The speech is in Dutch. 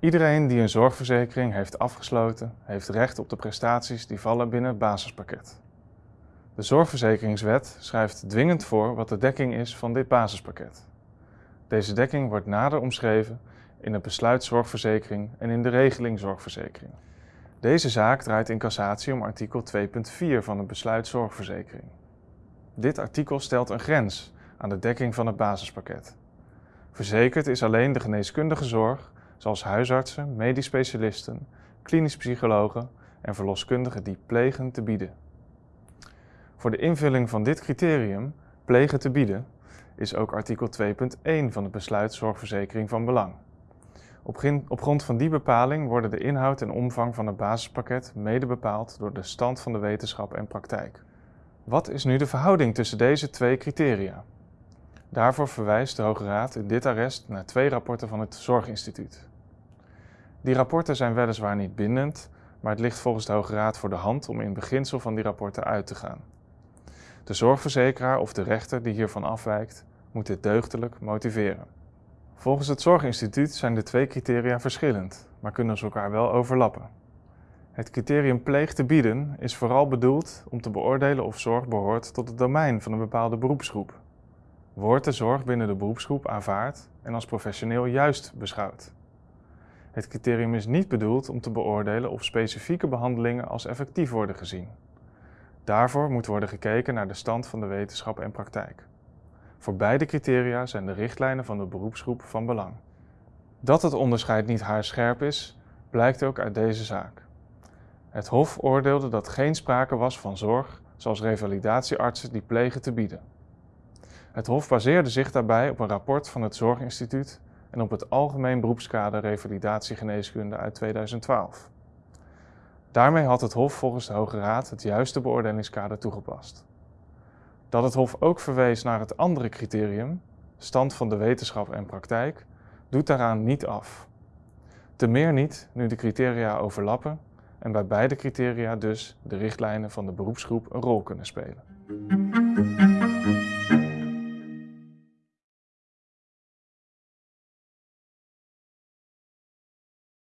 Iedereen die een zorgverzekering heeft afgesloten, heeft recht op de prestaties die vallen binnen het basispakket. De Zorgverzekeringswet schrijft dwingend voor wat de dekking is van dit basispakket. Deze dekking wordt nader omschreven in het besluit zorgverzekering en in de regeling zorgverzekering. Deze zaak draait in cassatie om artikel 2.4 van het besluit zorgverzekering. Dit artikel stelt een grens aan de dekking van het basispakket. Verzekerd is alleen de geneeskundige zorg, zoals huisartsen, medisch specialisten, klinisch psychologen en verloskundigen die plegen te bieden. Voor de invulling van dit criterium, plegen te bieden, is ook artikel 2.1 van het besluit zorgverzekering van belang. Op grond van die bepaling worden de inhoud en omvang van het basispakket mede bepaald door de stand van de wetenschap en praktijk. Wat is nu de verhouding tussen deze twee criteria? Daarvoor verwijst de Hoge Raad in dit arrest naar twee rapporten van het Zorginstituut. Die rapporten zijn weliswaar niet bindend, maar het ligt volgens de Hoge Raad voor de hand om in beginsel van die rapporten uit te gaan. De zorgverzekeraar of de rechter die hiervan afwijkt, moet dit deugdelijk motiveren. Volgens het Zorginstituut zijn de twee criteria verschillend, maar kunnen ze elkaar wel overlappen. Het criterium pleeg te bieden is vooral bedoeld om te beoordelen of zorg behoort tot het domein van een bepaalde beroepsgroep. Wordt de zorg binnen de beroepsgroep aanvaard en als professioneel juist beschouwd? Het criterium is niet bedoeld om te beoordelen of specifieke behandelingen als effectief worden gezien. Daarvoor moet worden gekeken naar de stand van de wetenschap en praktijk. Voor beide criteria zijn de richtlijnen van de beroepsgroep van belang. Dat het onderscheid niet haarscherp is, blijkt ook uit deze zaak. Het Hof oordeelde dat geen sprake was van zorg, zoals revalidatieartsen die plegen te bieden. Het Hof baseerde zich daarbij op een rapport van het Zorginstituut en op het Algemeen Beroepskader Revalidatiegeneeskunde uit 2012. Daarmee had het Hof volgens de Hoge Raad het juiste beoordelingskader toegepast. Dat het Hof ook verwees naar het andere criterium, stand van de wetenschap en praktijk, doet daaraan niet af. Te meer niet nu de criteria overlappen en bij beide criteria dus de richtlijnen van de beroepsgroep een rol kunnen spelen.